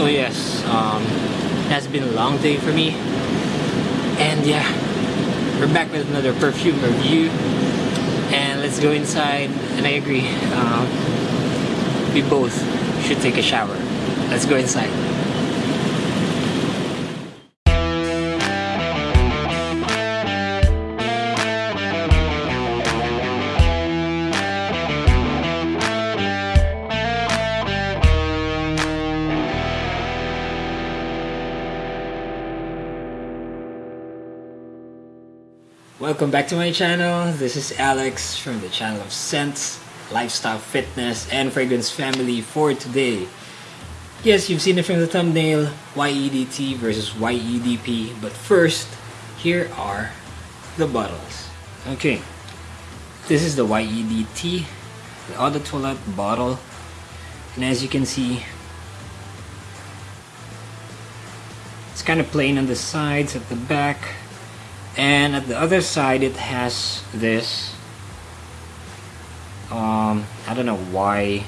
So yes, um, has been a long day for me. And yeah, we're back with another perfume review. And let's go inside. And I agree, um, we both should take a shower. Let's go inside. Welcome back to my channel. This is Alex from the channel of Scents, Lifestyle Fitness, and Fragrance Family for today. Yes, you've seen it from the thumbnail, YEDT versus YEDP. But first, here are the bottles. Okay, this is the YEDT, the Eau de Toilette bottle. And as you can see, it's kind of plain on the sides, at the back and at the other side it has this um, I don't know why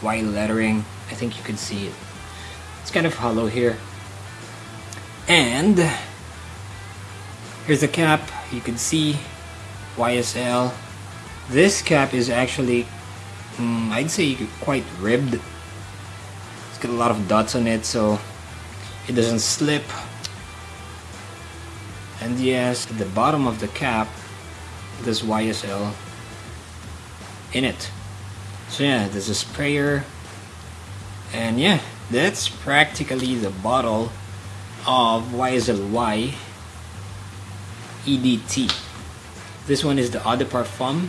why lettering. I think you can see it. It's kind of hollow here. And here's the cap. You can see YSL this cap is actually um, I'd say quite ribbed. It's got a lot of dots on it so it doesn't slip and yes at the bottom of the cap this YSL in it. So yeah there's a sprayer. And yeah that's practically the bottle of YSL EDT this one is the Eau de Parfum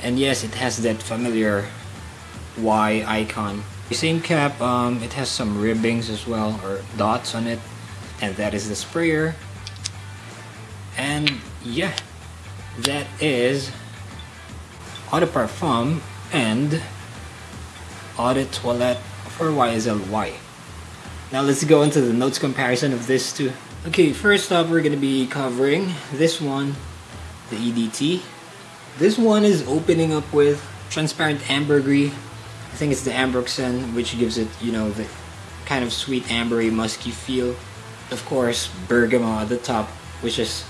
and yes it has that familiar Y icon. The same cap um, it has some ribbings as well or dots on it and that is the sprayer and yeah that is de parfum and eau de toilette for YSLY now let's go into the notes comparison of this two okay first off we're gonna be covering this one the EDT this one is opening up with transparent ambergris. I think it's the ambroxan which gives it you know the kind of sweet ambery musky feel of course, bergamot at the top, which is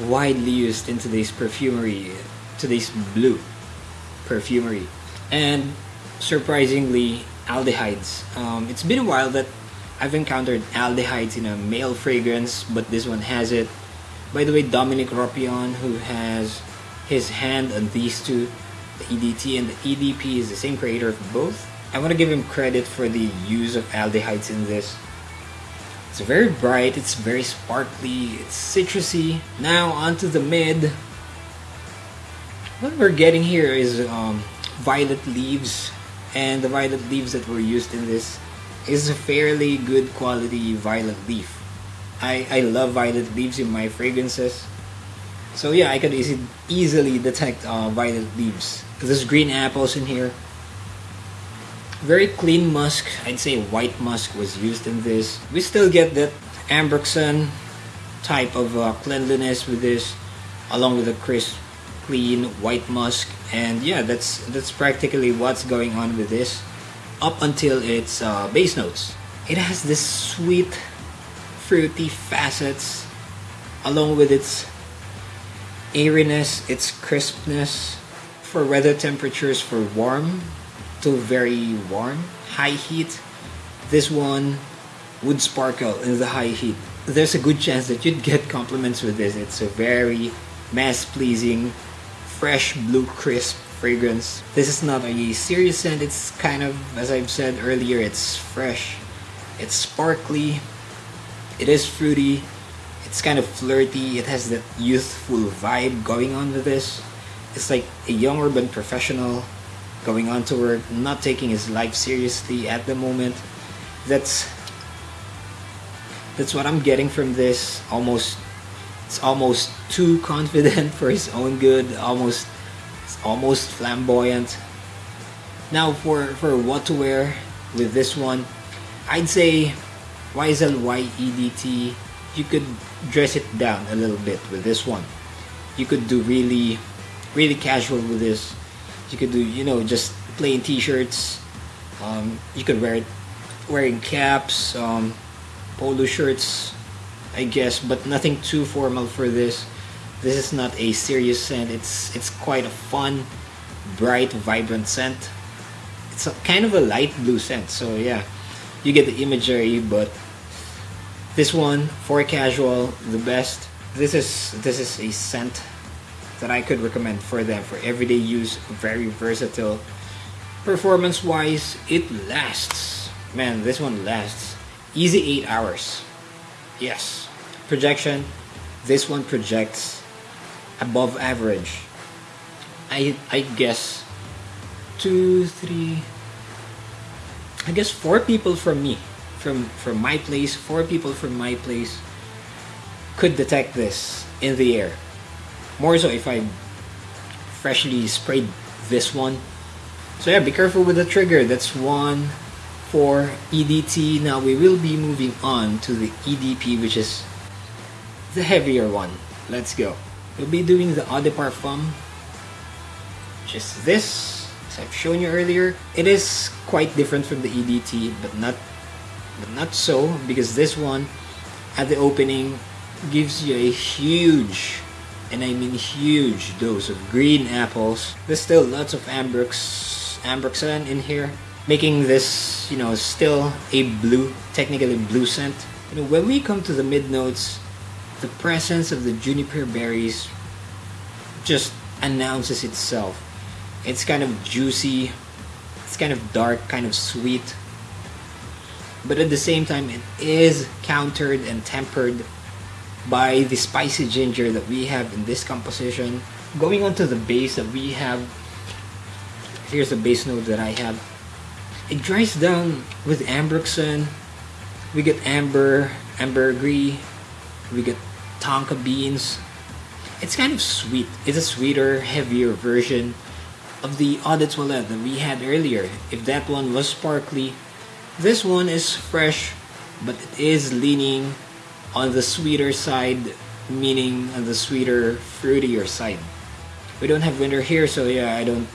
widely used in today's perfumery, today's blue perfumery. And surprisingly, aldehydes. Um, it's been a while that I've encountered aldehydes in a male fragrance, but this one has it. By the way, Dominique Ropion, who has his hand on these two, the EDT and the EDP, is the same creator of both. I want to give him credit for the use of aldehydes in this. It's very bright, it's very sparkly, it's citrusy. Now onto the mid. What we're getting here is um, violet leaves and the violet leaves that were used in this is a fairly good quality violet leaf. I, I love violet leaves in my fragrances. So yeah, I could easy, easily detect uh, violet leaves. There's green apples in here very clean musk. I'd say white musk was used in this. We still get that ambroxan type of uh, cleanliness with this, along with the crisp, clean white musk. And yeah, that's that's practically what's going on with this, up until its uh, base notes. It has this sweet, fruity facets, along with its airiness, its crispness, for weather temperatures for warm still very warm. High heat, this one would sparkle in the high heat. There's a good chance that you'd get compliments with this. It's a very mass-pleasing, fresh blue crisp fragrance. This is not a serious scent. It's kind of, as I've said earlier, it's fresh. It's sparkly. It is fruity. It's kind of flirty. It has that youthful vibe going on with this. It's like a young urban professional going on to work, not taking his life seriously at the moment. That's that's what I'm getting from this. Almost it's almost too confident for his own good. Almost it's almost flamboyant. Now for for what to wear with this one, I'd say YSL YEDT. You could dress it down a little bit with this one. You could do really really casual with this you could do you know just plain t-shirts um, you could wear it wearing caps, um, polo shirts, I guess, but nothing too formal for this. This is not a serious scent. It's it's quite a fun, bright, vibrant scent. It's a, kind of a light blue scent. So yeah, you get the imagery, but this one for casual, the best. This is this is a scent that I could recommend for them for everyday use. Very versatile. Performance wise, it lasts. Man, this one lasts. Easy 8 hours. Yes. Projection, this one projects above average. I I guess two, three, I guess four people from me, from from my place, four people from my place could detect this in the air. More so if I freshly sprayed this one. So yeah, be careful with the trigger. That's one for EDT. Now we will be moving on to the EDP, which is the heavier one. Let's go. We'll be doing the Eau de Parfum, which is this, as I've shown you earlier. It is quite different from the EDT, but not, but not so, because this one, at the opening, gives you a huge, and I mean huge dose of green apples. There's still lots of Ambrox, Ambroxan in here, making this, you know, still a blue, technically blue scent. You know, when we come to the mid notes, the presence of the juniper berries just announces itself. It's kind of juicy, it's kind of dark, kind of sweet, but at the same time, it is countered and tempered by the spicy ginger that we have in this composition. Going on to the base that we have, here's the base note that I have. It dries down with ambroxan. We get amber, ambergris, we get tonka beans. It's kind of sweet. It's a sweeter, heavier version of the Eau Toilette that we had earlier. If that one was sparkly, this one is fresh, but it is leaning on the sweeter side, meaning on the sweeter, fruitier side. We don't have winter here, so yeah, I don't,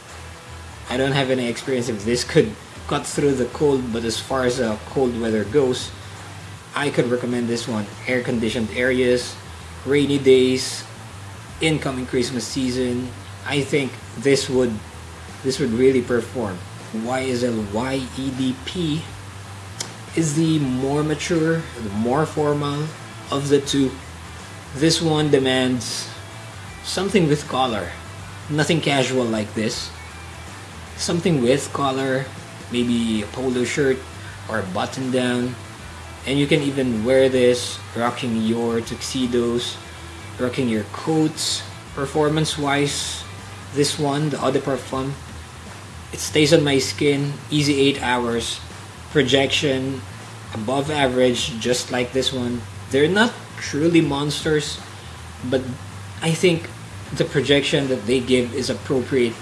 I don't have any experience if this could cut through the cold. But as far as uh, cold weather goes, I could recommend this one. Air conditioned areas, rainy days, incoming Christmas season. I think this would this would really perform. YSL YEDP is the more mature, the more formal of the two. This one demands something with collar. Nothing casual like this. Something with collar, maybe a polo shirt or a button down and you can even wear this rocking your tuxedos rocking your coats performance wise this one the Eau de Parfum it stays on my skin easy 8 hours projection above average just like this one they're not truly monsters but I think the projection that they give is appropriate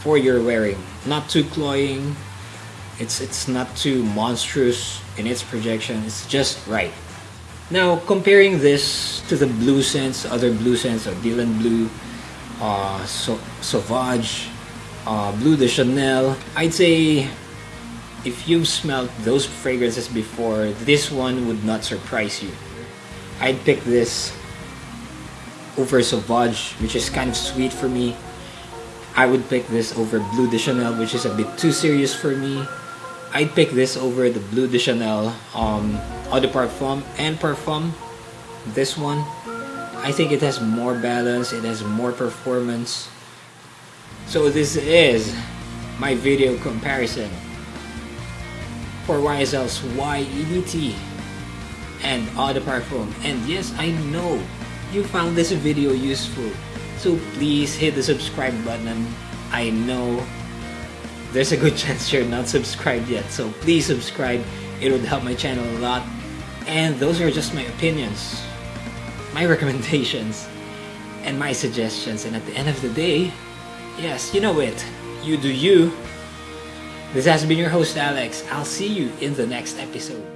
for your wearing not too cloying it's it's not too monstrous in its projection. It's just right. Now comparing this to the blue scents, other blue scents of Dylan Blue, uh, so Sauvage, uh, Bleu de Chanel, I'd say if you've smelled those fragrances before, this one would not surprise you. I'd pick this over Sauvage, which is kind of sweet for me. I would pick this over Bleu de Chanel, which is a bit too serious for me. I'd pick this over the Bleu de Chanel um, Eau de Parfum and Parfum. This one, I think it has more balance, it has more performance. So this is my video comparison for YSL's YEDT and de Parfum. And yes, I know you found this video useful. So please hit the subscribe button. I know there's a good chance you're not subscribed yet. So please subscribe. It would help my channel a lot. And those are just my opinions, my recommendations, and my suggestions. And at the end of the day, yes, you know it. You do you. This has been your host, Alex. I'll see you in the next episode.